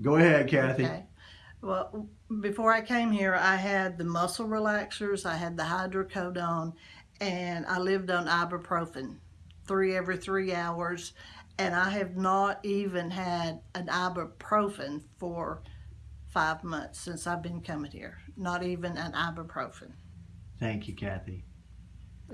Go ahead, Kathy. Okay. Well, before I came here, I had the muscle relaxers, I had the hydrocodone, and I lived on ibuprofen, three every three hours, and I have not even had an ibuprofen for five months since I've been coming here. Not even an ibuprofen. Thank you, Kathy.